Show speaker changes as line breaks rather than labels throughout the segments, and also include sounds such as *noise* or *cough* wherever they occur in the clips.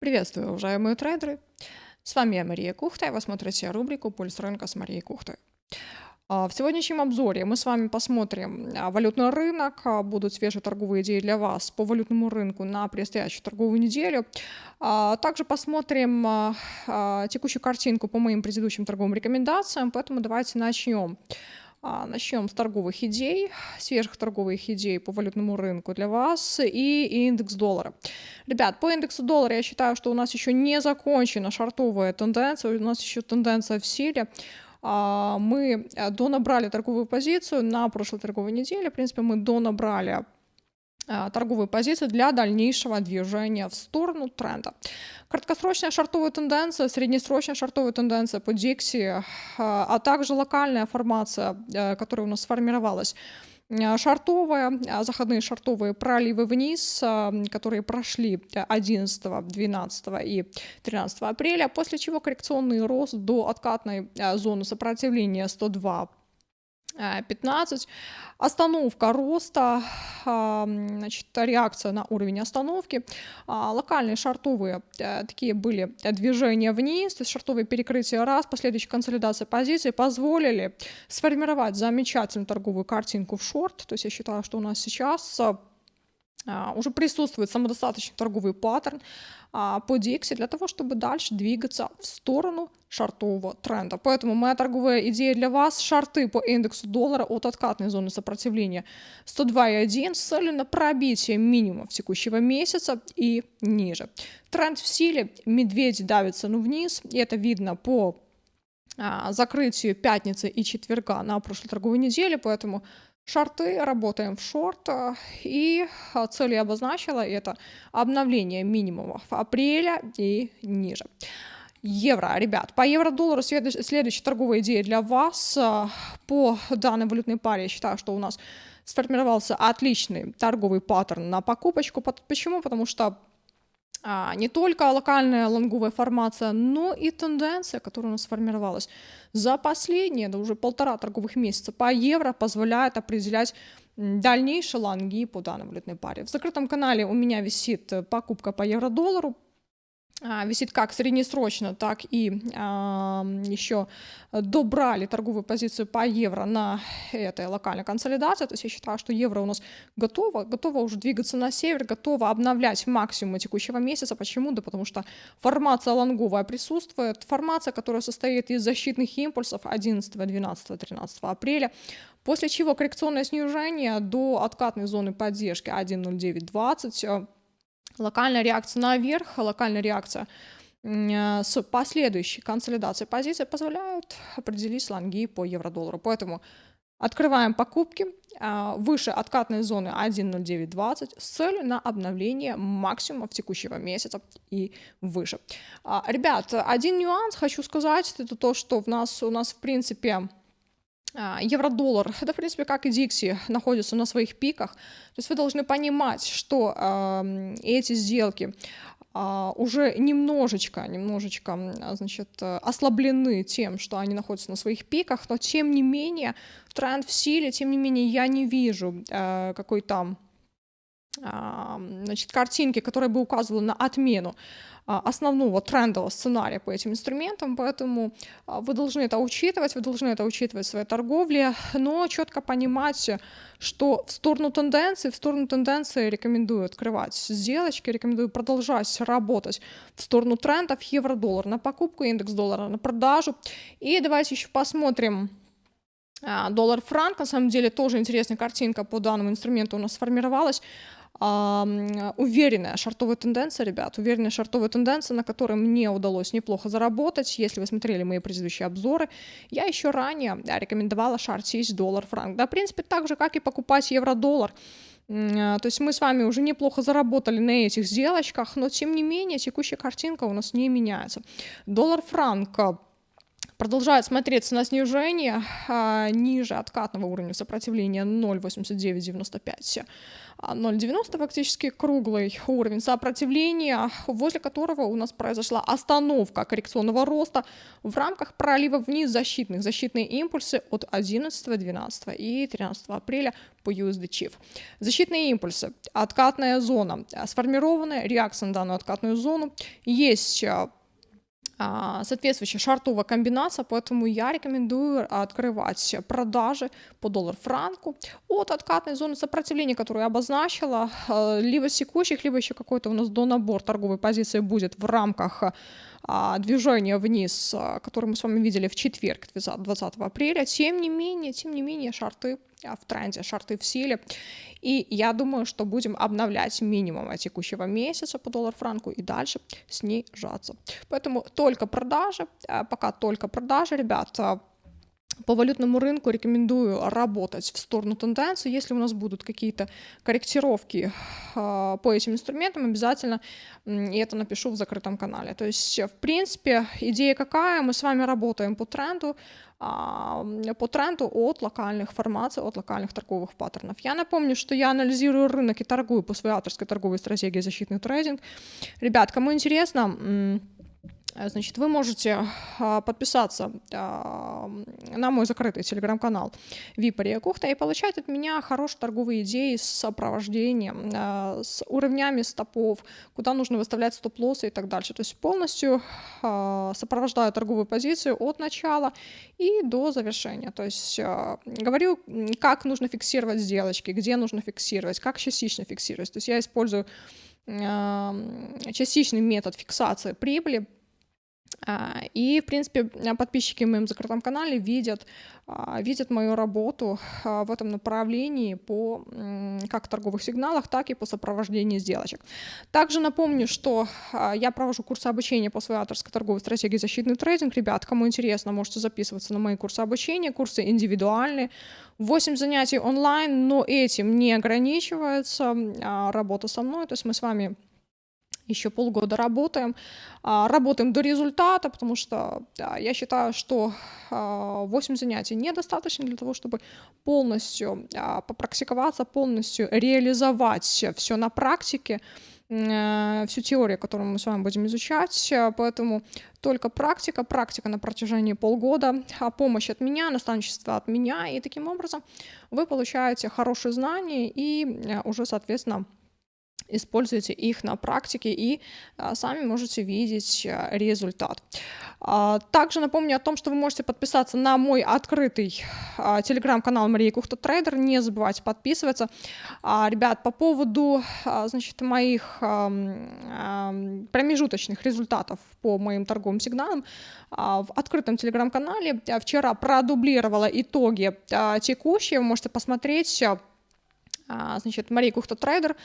Приветствую, уважаемые трейдеры! С вами я, Мария Кухта, и вы смотрите рубрику «Пульс рынка» с Марией Кухтой. А, в сегодняшнем обзоре мы с вами посмотрим а, валютный рынок, а, будут свежие торговые идеи для вас по валютному рынку на предстоящую торговую неделю. Также посмотрим текущую картинку по моим предыдущим торговым рекомендациям, поэтому давайте начнем. А, начнем с торговых идей, свежих торговых идей по валютному рынку для вас и индекс доллара. Ребят, по индексу доллара я считаю, что у нас еще не закончена шартовая тенденция, у нас еще тенденция в силе. А, мы э, донабрали торговую позицию на прошлой торговой неделе, в принципе, мы донабрали торговые позиции для дальнейшего движения в сторону тренда. Краткосрочная шартовая тенденция, среднесрочная шартовая тенденция по Dixie, а, а также локальная формация, э, которая у нас сформировалась. Э, шартовая, заходные шартовые проливы вниз, которые прошли 11, 12 и 13 апреля, после чего коррекционный рост до откатной э, зоны сопротивления 102 15. Остановка роста, значит, реакция на уровень остановки. А, локальные шартовые э, такие были движения вниз, то есть шартовые перекрытия раз, последующая консолидация позиций позволили сформировать замечательную торговую картинку в шорт. То есть я считаю, что у нас сейчас а, уже присутствует самодостаточный торговый паттерн а, по Dixie для того, чтобы дальше двигаться в сторону шартового тренда. Поэтому моя торговая идея для вас – шарты по индексу доллара от откатной зоны сопротивления 102,1 с целью на пробитие минимумов текущего месяца и ниже. Тренд в силе, медведь давится ну вниз, и это видно по а, закрытию пятницы и четверга на прошлой торговой неделе, поэтому шорты, работаем в шорт, и э, цель я обозначила, это обновление минимумов апреля и ниже. Евро, ребят, по евро-доллару следующая торговая идея для вас. Э, по данной валютной паре я считаю, что у нас сформировался отличный торговый паттерн на покупочку. Почему? Потому что а, не только локальная лонговая формация, но и тенденция, которая у нас сформировалась за последние, да уже полтора торговых месяца по евро позволяет определять дальнейшие лонги по данной валютной паре. В закрытом канале у меня висит э, покупка по евро-доллару а, висит как среднесрочно, так и а, еще добрали торговую позицию по евро на этой локальной консолидации. То есть я считаю, что евро у нас готово, готово уже двигаться на север, готово обновлять максимум текущего месяца. Почему? Да потому что формация лонговая присутствует, формация, которая состоит из защитных импульсов 11, 12, 13 апреля, после чего коррекционное снижение до откатной зоны поддержки 1.0920 локальная реакция наверх, локальная реакция э, с последующей консолидацией позиции позволяют определить слонги по евро-доллару. Поэтому открываем покупки э, выше откатной зоны 1.0920 с целью на обновление максимумов текущего месяца и выше. А, ребят, один нюанс хочу сказать, это то, что в нас, у нас в принципе а, евро-доллар, *laughs* это, в принципе, как и Dixie, находится на своих пиках. То есть вы должны понимать, что э, эти сделки э, уже немножечко, немножечко, значит, ослаблены тем, что они находятся на своих пиках, но тем не менее тренд в силе, тем не менее я не вижу э, какой-то значит, картинки, которая бы указывала на отмену а, основного трендового сценария по этим инструментам, поэтому а, вы должны это учитывать, вы должны это учитывать в своей торговле, но четко понимать, что в сторону тенденции, в сторону тенденции рекомендую открывать сделочки, рекомендую продолжать работать в сторону трендов евро-доллар на покупку, индекс доллара на продажу. И давайте еще посмотрим а, доллар-франк, на самом деле тоже интересная картинка по данному инструменту у нас сформировалась уверенная шартовая тенденция, ребят, уверенная шартовая тенденция, на которой мне удалось неплохо заработать. Если вы смотрели мои предыдущие обзоры, я еще ранее да, рекомендовала шортить доллар-франк. Да, в принципе, так же, как и покупать евро-доллар. А, то есть мы с вами уже неплохо заработали на этих сделочках, но тем не менее текущая картинка у нас не меняется. Доллар-франк продолжает смотреться на снижение а, ниже откатного уровня сопротивления 0,8995. 0,90 фактически круглый уровень сопротивления, возле которого у нас произошла остановка коррекционного роста в рамках пролива вниз защитных. Защитные импульсы от 11, 12 и 13 апреля по USD Chief. Защитные импульсы, откатная зона, сформированная реакция на данную откатную зону, есть а, а, соответствующая шартовая комбинация, поэтому я рекомендую открывать продажи по доллар-франку от откатной зоны сопротивления, которую я обозначила, а, либо секущих, либо еще какой-то у нас донабор торговой позиции будет в рамках а, движения вниз, которое мы с вами видели в четверг, 20 апреля. Тем не менее, тем не менее, шарты в тренде, шарты в силе. И я думаю, что будем обновлять минимум текущего месяца по доллар-франку и дальше снижаться. Поэтому только продажи, а, пока только продажи, ребят, по валютному рынку рекомендую работать в сторону тенденции. Если у нас будут какие-то корректировки э, по этим инструментам, обязательно э, это напишу в закрытом канале. То есть, в принципе, идея какая? Мы с вами работаем по тренду, э, по тренду от локальных формаций, от локальных торговых паттернов. Я напомню, что я анализирую рынок и торгую по своей авторской торговой стратегии защитный трейдинг. Ребят, кому интересно, значит, вы можете а, подписаться а, на мой закрытый телеграм-канал Випария Кухта и получать от меня хорошие торговые идеи с сопровождением, а, с уровнями стопов, куда нужно выставлять стоп-лоссы и так дальше. То есть полностью сопровождаю торговую позицию от начала и до завершения. То есть говорю, как нужно фиксировать сделочки, где нужно фиксировать, как частично фиксировать. То есть я использую частичный метод фиксации прибыли и, в принципе, подписчики в моем закрытом канале видят, а, видят мою работу а, в этом направлении по как торговых сигналах, так и по сопровождению сделочек. Также напомню, что я провожу курсы обучения по своей авторской торговой стратегии защитный трейдинг. Ребят, кому интересно, можете записываться на мои курсы обучения, курсы индивидуальные. 8 занятий онлайн, но этим не ограничивается работа со мной, то есть мы с вами еще полгода работаем, а, работаем до результата, потому что да, я считаю, что 8 а, занятий недостаточно для того, чтобы полностью а, попрактиковаться, полностью реализовать все на практике, э, всю теорию, которую мы с вами будем изучать, поэтому только практика, практика на протяжении полгода, помощь от меня, наставничество от меня, и таким образом вы получаете хорошие знания и э, уже, соответственно, используйте их на практике и а, сами можете видеть а, результат. А, также напомню о том, что вы можете подписаться на мой открытый а, телеграм-канал Мария Кухта Трейдер. Не забывайте подписываться. Ребят, по поводу значит, моих промежуточных результатов по моим торговым сигналам, в открытом телеграм-канале вчера продублировала итоги текущие. Вы можете посмотреть значит, Мария Кухта Трейдер,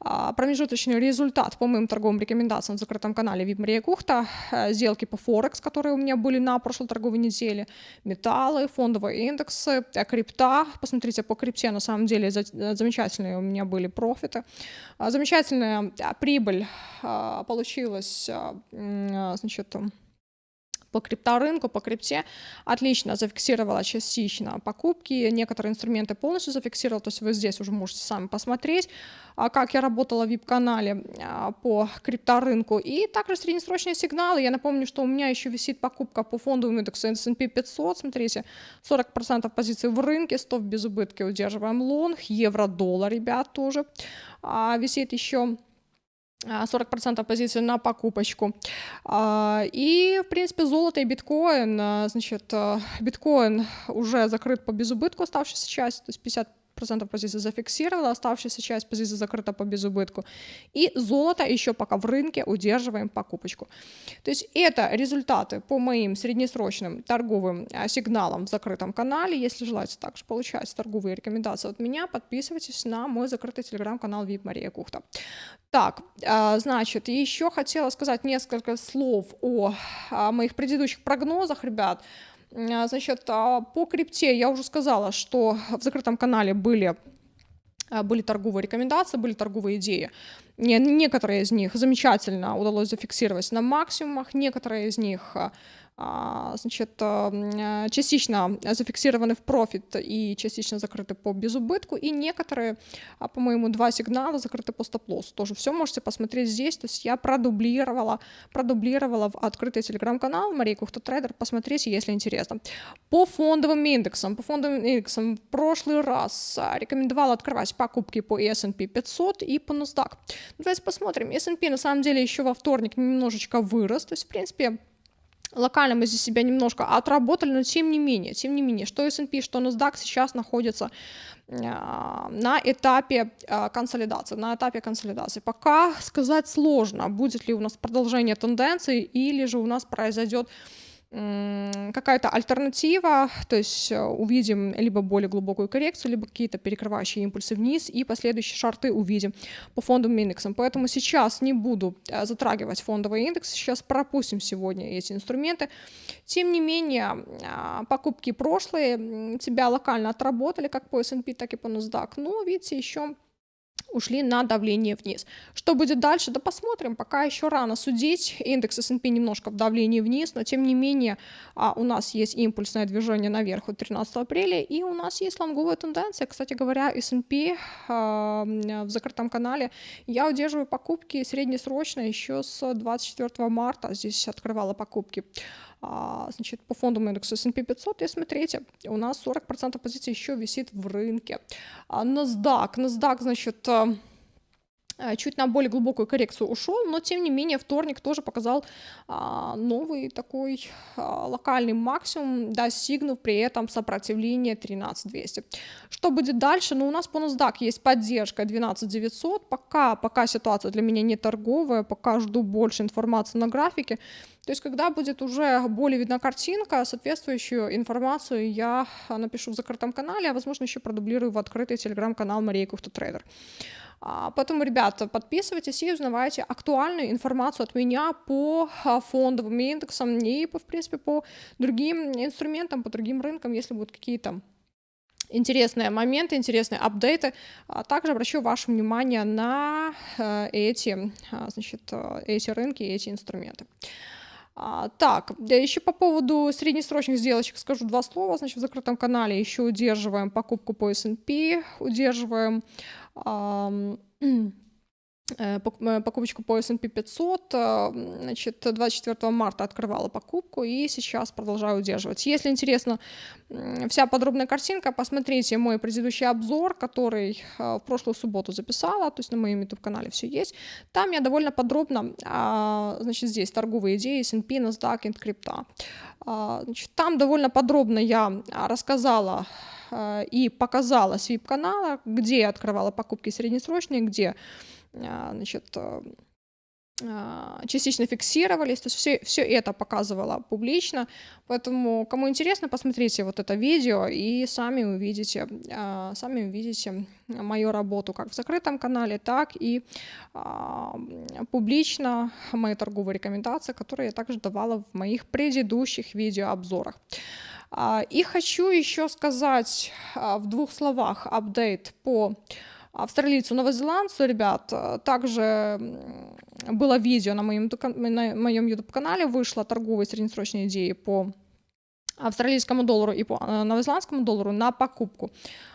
а, промежуточный результат по моим торговым рекомендациям в закрытом канале VIP Мария Кухта, э, сделки по Форекс, которые у меня были на прошлой торговой неделе, металлы, фондовые индексы, э, крипта, посмотрите по крипте, на самом деле э, замечательные у меня были профиты, а, замечательная прибыль получилась, значит, по крипторынку, по крипте. Отлично зафиксировала частично покупки, некоторые инструменты полностью зафиксировала, то есть вы здесь уже можете сами посмотреть, а, как я работала в VIP-канале а, по крипторынку, и также среднесрочные сигналы, я напомню, что у меня еще висит покупка по фондовому индексу S&P 500, смотрите, 40% позиций в рынке, 100 в безубытке удерживаем лонг, евро-доллар, ребят, тоже. А, висит еще 40% а, позиций на покупочку. А, и, в принципе, золото и биткоин, а, значит, биткоин уже закрыт по безубытку оставшейся части, то есть 50 процентов позиции зафиксировала, оставшаяся часть позиции закрыта по безубытку. И золото еще пока в рынке удерживаем покупочку. То есть это результаты по моим среднесрочным торговым сигналам в закрытом канале. Если желаете также получать торговые рекомендации от меня, подписывайтесь на мой закрытый телеграм-канал VIP Мария Кухта. Так, значит, еще хотела сказать несколько слов о моих предыдущих прогнозах, ребят. А, значит, а, по крипте я уже сказала, что в закрытом канале были а, были торговые рекомендации, были торговые идеи. Некоторые из них замечательно удалось зафиксировать на максимумах, некоторые из них значит, э, частично зафиксированы в профит и частично закрыты по безубытку, и некоторые, а, по-моему, два сигнала закрыты по стоп-лоссу. Тоже все можете посмотреть здесь, то есть я продублировала, продублировала в открытый телеграм-канал Мария Кухта Трейдер, посмотрите, если интересно. По фондовым индексам, по фондовым индексам в прошлый раз а, рекомендовала открывать покупки по S&P 500 и по NASDAQ. Давайте посмотрим. S&P на самом деле еще во вторник немножечко вырос, то есть, в принципе, локально мы здесь себя немножко отработали, но тем не менее, тем не менее, что S&P, что NASDAQ сейчас находятся а, на этапе а, консолидации, на этапе консолидации. Пока сказать сложно, будет ли у нас продолжение тенденции или же у нас произойдет какая-то альтернатива, то есть э, увидим либо более глубокую коррекцию, либо какие-то перекрывающие импульсы вниз, и последующие шарты увидим по фондовым индексам. Поэтому сейчас не буду э, затрагивать фондовый индекс, сейчас пропустим сегодня эти инструменты. Тем не менее, а, покупки прошлые тебя локально отработали, как по S&P, так и по NASDAQ, но, видите, еще ушли на давление вниз. Что будет дальше? Да посмотрим, пока еще рано судить. Индекс S&P немножко в давлении вниз, но тем не менее а, у нас есть импульсное движение наверх от 13 апреля, и у нас есть лонговая тенденция. Кстати говоря, S&P а, в закрытом канале я удерживаю покупки среднесрочно еще с 24 марта. Здесь открывала покупки. А, значит, по фондовому индексу S&P 500, и смотрите, у нас 40% позиций еще висит в рынке. А, NASDAQ, NASDAQ, значит, Э, чуть на более глубокую коррекцию ушел, но тем не менее вторник тоже показал а, новый такой а, локальный максимум, достигнув при этом сопротивление 13200. Что будет дальше? Ну, у нас по NASDAQ есть поддержка 12900, пока, пока ситуация для меня не торговая, пока жду больше информации на графике, то есть, когда будет уже более видна картинка, соответствующую информацию я напишу в закрытом канале, а возможно еще продублирую в открытый телеграм-канал Мария Кухта Трейдер. А, поэтому, ребята, подписывайтесь и узнавайте актуальную информацию от меня по а, фондовым индексам и, в принципе, по другим инструментам, по другим рынкам, если будут какие-то интересные моменты, интересные апдейты. А также обращу ваше внимание на э, эти, значит, э, эти рынки, эти инструменты. А, так, еще по поводу среднесрочных сделочек скажу два слова. Значит, в закрытом канале еще удерживаем покупку по S&P, удерживаем э, покупочку по S&P 500, э, значит, 24 марта открывала покупку и сейчас продолжаю удерживать. Если интересно вся подробная картинка, посмотрите мой предыдущий обзор, который э, в прошлую субботу записала, то есть на моем YouTube-канале все есть. Там я довольно подробно, а, значит, здесь торговые идеи S&P, NASDAQ крипта. Значит, там довольно подробно я рассказала Э, и показала свип-канала, где я открывала покупки среднесрочные, где э, значит, э, частично фиксировались, то есть все, все это показывала публично, поэтому кому интересно, посмотрите вот это видео и сами увидите, сами увидите мою работу как в закрытом канале, так и публично мои торговые рекомендации, которые я также давала в моих предыдущих видеообзорах. А, и хочу еще сказать а, в двух словах апдейт по австралийцу новозеландцу, ребят. Также было видео на моем, на моем YouTube-канале, вышло торговые среднесрочные идеи по австралийскому доллару и по э, новозеландскому доллару на покупку.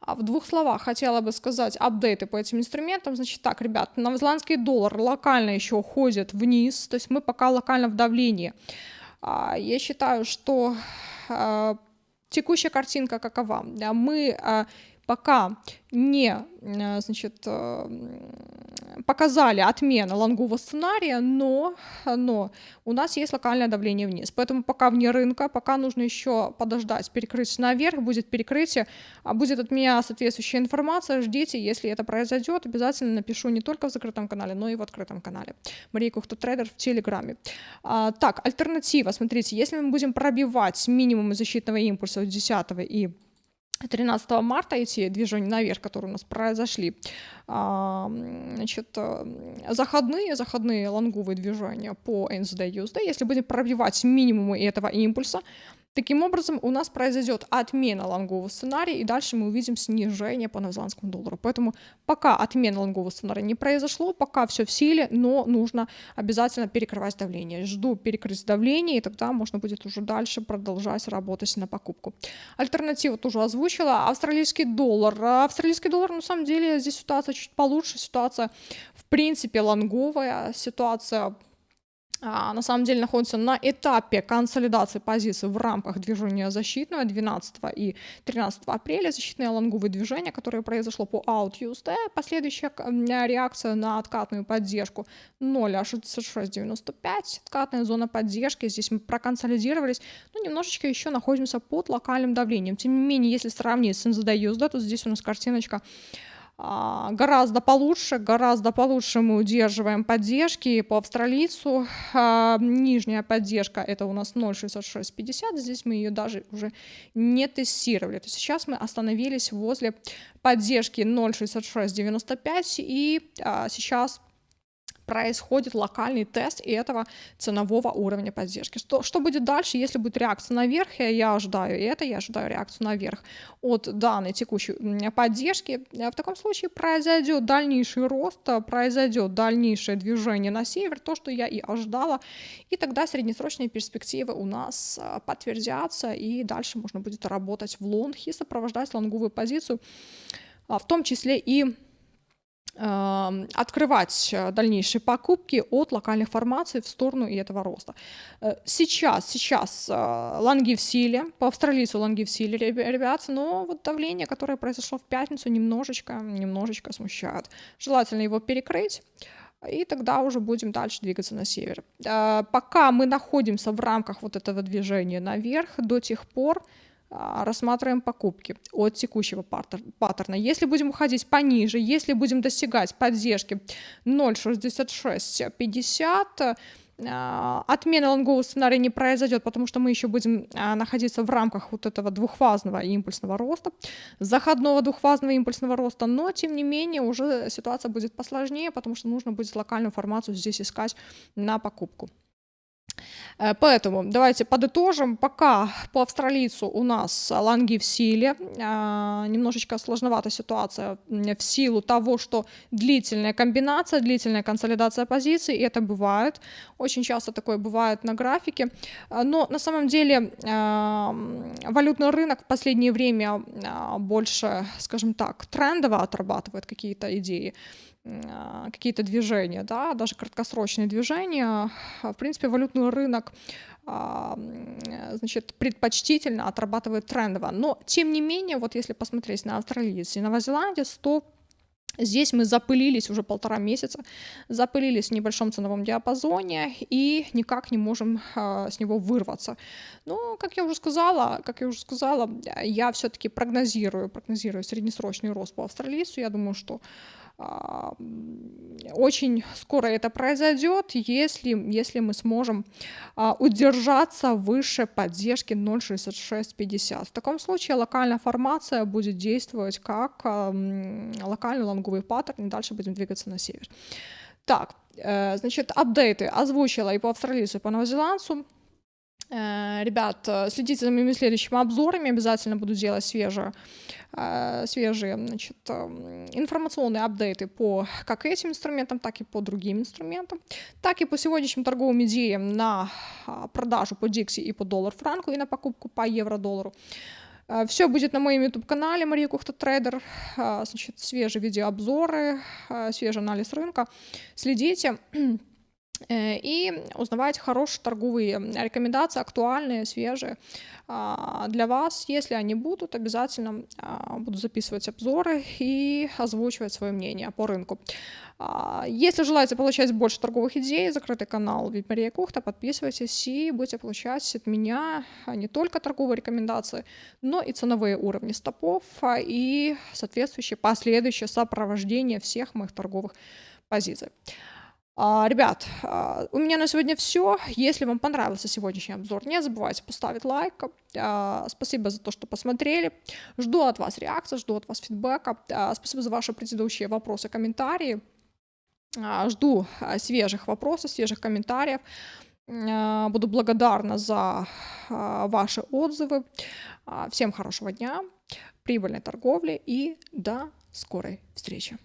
А в двух словах хотела бы сказать апдейты по этим инструментам. Значит так, ребят, новозеландский доллар локально еще уходит вниз, то есть мы пока локально в давлении. Я считаю, что а, текущая картинка какова? Мы а, пока не а, значит, показали отмену лонгового сценария, но, но у нас есть локальное давление вниз. Поэтому пока вне рынка, пока нужно еще подождать перекрытие наверх, будет перекрытие, будет от меня соответствующая информация, ждите, если это произойдет, обязательно напишу не только в закрытом канале, но и в открытом канале. Мария Кухта Трейдер в Телеграме. А, так, альтернатива, смотрите, если мы будем пробивать минимум защитного импульса 10 и 13 марта эти движения наверх, которые у нас произошли, а, значит, э, заходные, заходные лонговые движения по NZD USD, если будем пробивать минимумы этого импульса, Таким образом, у нас произойдет отмена лонгового сценария, и дальше мы увидим снижение по новозеландскому доллару. Поэтому пока отмена лонгового сценария не произошло, пока все в силе, но нужно обязательно перекрывать давление. Жду перекрыть давление, и тогда можно будет уже дальше продолжать работать на покупку. Альтернативу тоже озвучила. Австралийский доллар. Австралийский доллар, на самом деле, здесь ситуация чуть получше. Ситуация, в принципе, лонговая. Ситуация на самом деле находится на этапе консолидации позиций в рамках движения защитного 12 и 13 апреля. Защитное лонговое движение, которое произошло по Out USD, последующая реакция на откатную поддержку 0,6695, откатная зона поддержки, здесь мы проконсолидировались, но немножечко еще находимся под локальным давлением. Тем не менее, если сравнить с NZD то здесь у нас картиночка а, гораздо получше, гораздо получше мы удерживаем поддержки по австралийцу. А, нижняя поддержка это у нас 0,6650, здесь мы ее даже уже не тестировали. То есть сейчас мы остановились возле поддержки 0,6695 и а, сейчас происходит локальный тест этого ценового уровня поддержки. Что, что будет дальше, если будет реакция наверх, я ожидаю это, я ожидаю реакцию наверх от данной текущей поддержки. В таком случае произойдет дальнейший рост, произойдет дальнейшее движение на север, то, что я и ожидала, и тогда среднесрочные перспективы у нас а, подтвердятся, и дальше можно будет работать в лонг и сопровождать лонговую позицию, а, в том числе и открывать э, дальнейшие покупки от локальных формаций в сторону и этого роста. Э, сейчас, сейчас э, лонги в силе, по австралийцу лонги в силе, ребят, но вот давление, которое произошло в пятницу, немножечко, немножечко смущает. Желательно его перекрыть и тогда уже будем дальше двигаться на север. Пока мы находимся в рамках вот этого движения наверх, до тех пор рассматриваем покупки от текущего паттерна. Если будем уходить пониже, если будем достигать поддержки 0.6650, а, отмена лонгового сценария не произойдет, потому что мы еще будем а, находиться в рамках вот этого двухфазного импульсного роста, заходного двухфазного импульсного роста, но тем не менее уже ситуация будет посложнее, потому что нужно будет локальную формацию здесь искать на покупку. Э, поэтому давайте подытожим. Пока по австралийцу у нас лонги в силе. А, немножечко сложновата ситуация в силу того, что длительная комбинация, длительная консолидация позиций, и это бывает. Очень часто такое бывает на графике. Э, но на самом деле а, валютный рынок в последнее время а, больше, скажем так, трендово отрабатывает какие-то идеи. А, какие-то движения, да, даже краткосрочные движения. В принципе, валютный рынок а, значит, предпочтительно отрабатывает трендово. Но, тем не менее, вот если посмотреть на австралиец и новозеландец, то Здесь мы запылились уже полтора месяца, запылились в небольшом ценовом диапазоне и никак не можем э, с него вырваться. Но, как я уже сказала, как я уже сказала, я все-таки прогнозирую, прогнозирую среднесрочный рост по австралийцу. Я думаю, что очень скоро это произойдет, если, если мы сможем а, удержаться выше поддержки 0.6650. В таком случае локальная формация будет действовать как а, локальный лонговый паттерн, и дальше будем двигаться на север. Так, э, значит, апдейты озвучила и по австралийцу, и по новозеландцу. Э, ребят, э, следите за моими следующими обзорами, обязательно буду делать свежие, э, свежие значит, информационные апдейты по как этим инструментам, так и по другим инструментам, так и по сегодняшним торговым идеям на а, продажу по Dixie и по доллар-франку и на покупку по евро-доллару. Все будет на моем YouTube-канале Мария Кухта Трейдер. Значит, свежие видеообзоры, свежий анализ рынка. Следите. *clears throat* Э, и узнавать хорошие торговые рекомендации, актуальные, свежие а, для вас. Если они будут, обязательно а, буду записывать обзоры и озвучивать свое мнение по рынку. А, если желаете получать больше торговых идей, закрытый канал Мария Кухта, подписывайтесь и будете получать от меня не только торговые рекомендации, но и ценовые уровни стопов и соответствующее последующее сопровождение всех моих торговых позиций. А, ребят, а, у меня на сегодня все. Если вам понравился сегодняшний обзор, не забывайте поставить лайк. А, спасибо за то, что посмотрели. Жду от вас реакции, жду от вас фидбэка. Спасибо за ваши предыдущие вопросы, комментарии. Жду свежих вопросов, свежих комментариев. Буду благодарна за ваши отзывы. Всем хорошего дня, прибыльной торговли и до скорой встречи.